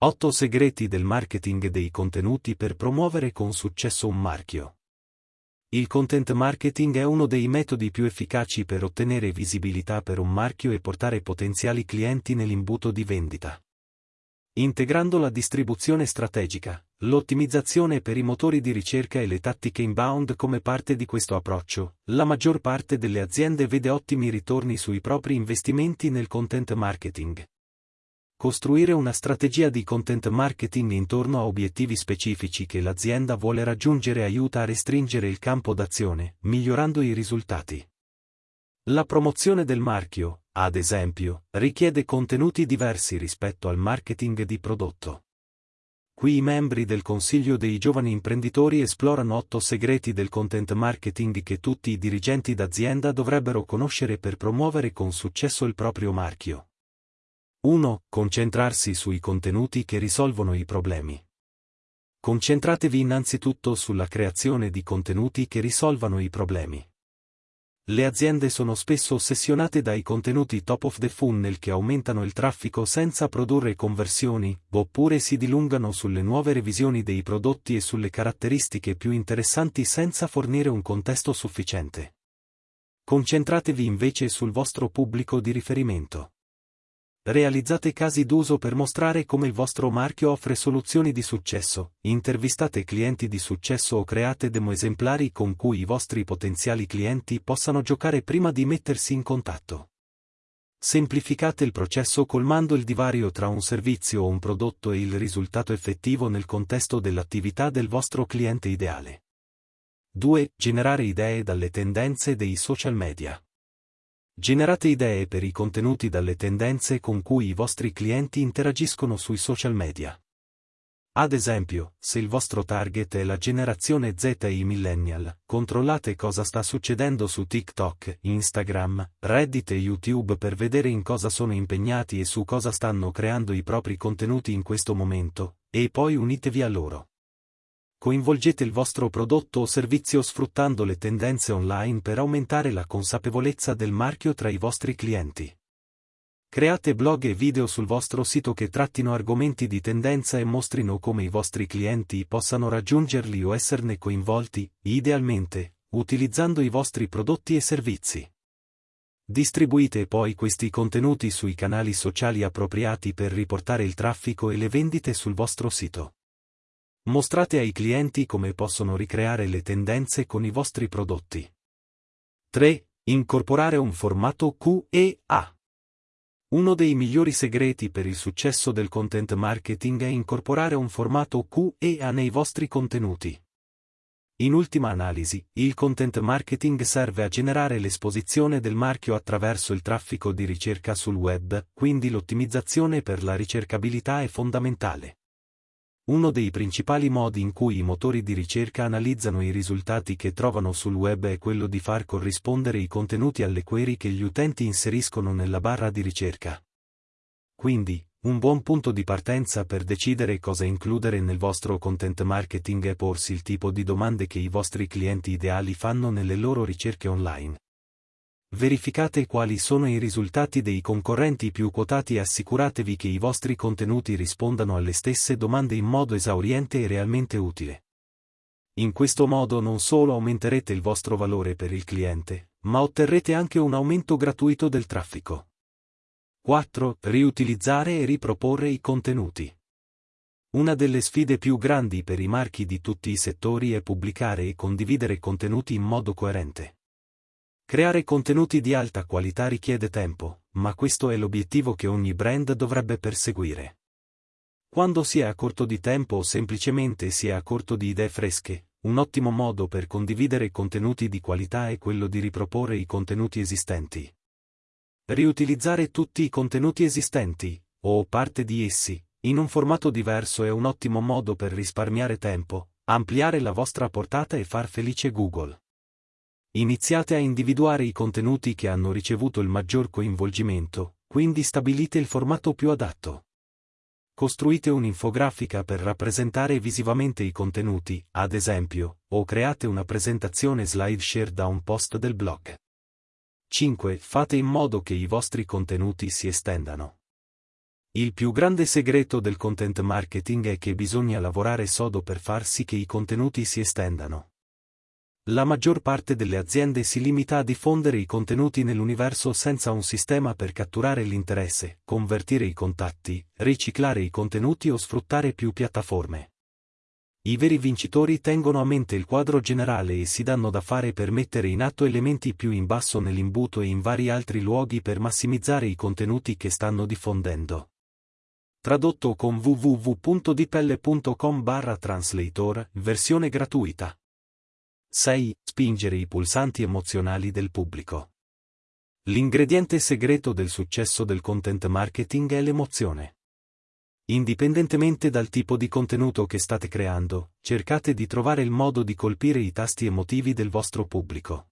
8 segreti del marketing dei contenuti per promuovere con successo un marchio. Il content marketing è uno dei metodi più efficaci per ottenere visibilità per un marchio e portare potenziali clienti nell'imbuto di vendita. Integrando la distribuzione strategica, l'ottimizzazione per i motori di ricerca e le tattiche inbound come parte di questo approccio, la maggior parte delle aziende vede ottimi ritorni sui propri investimenti nel content marketing. Costruire una strategia di content marketing intorno a obiettivi specifici che l'azienda vuole raggiungere aiuta a restringere il campo d'azione, migliorando i risultati. La promozione del marchio, ad esempio, richiede contenuti diversi rispetto al marketing di prodotto. Qui i membri del Consiglio dei giovani imprenditori esplorano otto segreti del content marketing che tutti i dirigenti d'azienda dovrebbero conoscere per promuovere con successo il proprio marchio. 1. Concentrarsi sui contenuti che risolvono i problemi. Concentratevi innanzitutto sulla creazione di contenuti che risolvano i problemi. Le aziende sono spesso ossessionate dai contenuti top of the funnel che aumentano il traffico senza produrre conversioni, oppure si dilungano sulle nuove revisioni dei prodotti e sulle caratteristiche più interessanti senza fornire un contesto sufficiente. Concentratevi invece sul vostro pubblico di riferimento. Realizzate casi d'uso per mostrare come il vostro marchio offre soluzioni di successo, intervistate clienti di successo o create demo esemplari con cui i vostri potenziali clienti possano giocare prima di mettersi in contatto. Semplificate il processo colmando il divario tra un servizio o un prodotto e il risultato effettivo nel contesto dell'attività del vostro cliente ideale. 2. Generare idee dalle tendenze dei social media. Generate idee per i contenuti dalle tendenze con cui i vostri clienti interagiscono sui social media. Ad esempio, se il vostro target è la generazione Z e i millennial, controllate cosa sta succedendo su TikTok, Instagram, Reddit e YouTube per vedere in cosa sono impegnati e su cosa stanno creando i propri contenuti in questo momento, e poi unitevi a loro. Coinvolgete il vostro prodotto o servizio sfruttando le tendenze online per aumentare la consapevolezza del marchio tra i vostri clienti. Create blog e video sul vostro sito che trattino argomenti di tendenza e mostrino come i vostri clienti possano raggiungerli o esserne coinvolti, idealmente, utilizzando i vostri prodotti e servizi. Distribuite poi questi contenuti sui canali sociali appropriati per riportare il traffico e le vendite sul vostro sito. Mostrate ai clienti come possono ricreare le tendenze con i vostri prodotti. 3. Incorporare un formato QEA. Uno dei migliori segreti per il successo del content marketing è incorporare un formato QEA nei vostri contenuti. In ultima analisi, il content marketing serve a generare l'esposizione del marchio attraverso il traffico di ricerca sul web, quindi l'ottimizzazione per la ricercabilità è fondamentale. Uno dei principali modi in cui i motori di ricerca analizzano i risultati che trovano sul web è quello di far corrispondere i contenuti alle query che gli utenti inseriscono nella barra di ricerca. Quindi, un buon punto di partenza per decidere cosa includere nel vostro content marketing è porsi il tipo di domande che i vostri clienti ideali fanno nelle loro ricerche online. Verificate quali sono i risultati dei concorrenti più quotati e assicuratevi che i vostri contenuti rispondano alle stesse domande in modo esauriente e realmente utile. In questo modo non solo aumenterete il vostro valore per il cliente, ma otterrete anche un aumento gratuito del traffico. 4. Riutilizzare e riproporre i contenuti. Una delle sfide più grandi per i marchi di tutti i settori è pubblicare e condividere contenuti in modo coerente. Creare contenuti di alta qualità richiede tempo, ma questo è l'obiettivo che ogni brand dovrebbe perseguire. Quando si è a corto di tempo o semplicemente si è a corto di idee fresche, un ottimo modo per condividere contenuti di qualità è quello di riproporre i contenuti esistenti. Riutilizzare tutti i contenuti esistenti, o parte di essi, in un formato diverso è un ottimo modo per risparmiare tempo, ampliare la vostra portata e far felice Google. Iniziate a individuare i contenuti che hanno ricevuto il maggior coinvolgimento, quindi stabilite il formato più adatto. Costruite un'infografica per rappresentare visivamente i contenuti, ad esempio, o create una presentazione slideshare da un post del blog. 5. Fate in modo che i vostri contenuti si estendano. Il più grande segreto del content marketing è che bisogna lavorare sodo per far sì che i contenuti si estendano. La maggior parte delle aziende si limita a diffondere i contenuti nell'universo senza un sistema per catturare l'interesse, convertire i contatti, riciclare i contenuti o sfruttare più piattaforme. I veri vincitori tengono a mente il quadro generale e si danno da fare per mettere in atto elementi più in basso nell'imbuto e in vari altri luoghi per massimizzare i contenuti che stanno diffondendo. Tradotto con www.dipelle.com barra translator, versione gratuita. 6. Spingere i pulsanti emozionali del pubblico. L'ingrediente segreto del successo del content marketing è l'emozione. Indipendentemente dal tipo di contenuto che state creando, cercate di trovare il modo di colpire i tasti emotivi del vostro pubblico.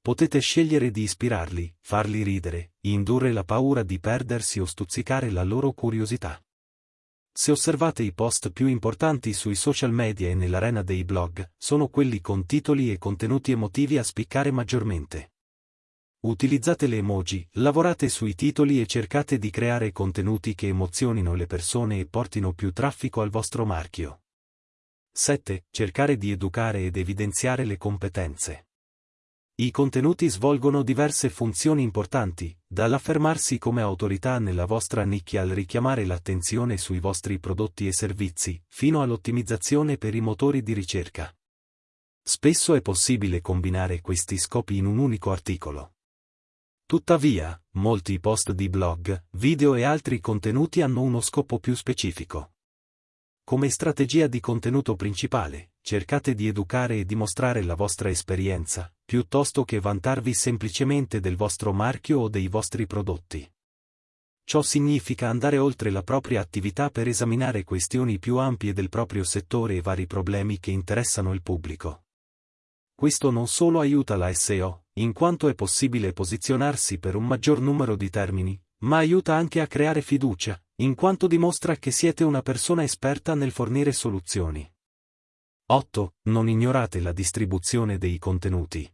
Potete scegliere di ispirarli, farli ridere, indurre la paura di perdersi o stuzzicare la loro curiosità. Se osservate i post più importanti sui social media e nell'arena dei blog, sono quelli con titoli e contenuti emotivi a spiccare maggiormente. Utilizzate le emoji, lavorate sui titoli e cercate di creare contenuti che emozionino le persone e portino più traffico al vostro marchio. 7. Cercare di educare ed evidenziare le competenze. I contenuti svolgono diverse funzioni importanti, dall'affermarsi come autorità nella vostra nicchia al richiamare l'attenzione sui vostri prodotti e servizi, fino all'ottimizzazione per i motori di ricerca. Spesso è possibile combinare questi scopi in un unico articolo. Tuttavia, molti post di blog, video e altri contenuti hanno uno scopo più specifico. Come strategia di contenuto principale, cercate di educare e dimostrare la vostra esperienza, piuttosto che vantarvi semplicemente del vostro marchio o dei vostri prodotti. Ciò significa andare oltre la propria attività per esaminare questioni più ampie del proprio settore e vari problemi che interessano il pubblico. Questo non solo aiuta la SEO, in quanto è possibile posizionarsi per un maggior numero di termini, ma aiuta anche a creare fiducia, in quanto dimostra che siete una persona esperta nel fornire soluzioni. 8. Non ignorate la distribuzione dei contenuti.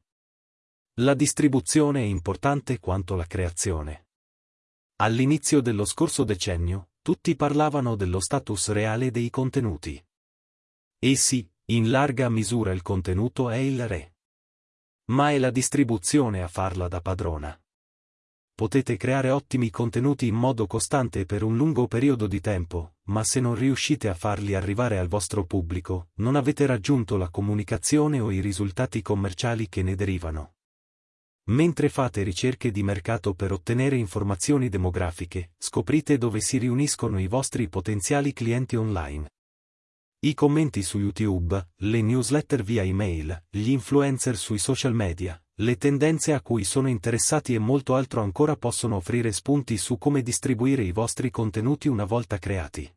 La distribuzione è importante quanto la creazione. All'inizio dello scorso decennio, tutti parlavano dello status reale dei contenuti. E sì, in larga misura il contenuto è il re. Ma è la distribuzione a farla da padrona. Potete creare ottimi contenuti in modo costante per un lungo periodo di tempo, ma se non riuscite a farli arrivare al vostro pubblico, non avete raggiunto la comunicazione o i risultati commerciali che ne derivano. Mentre fate ricerche di mercato per ottenere informazioni demografiche, scoprite dove si riuniscono i vostri potenziali clienti online. I commenti su YouTube, le newsletter via email, gli influencer sui social media, le tendenze a cui sono interessati e molto altro ancora possono offrire spunti su come distribuire i vostri contenuti una volta creati.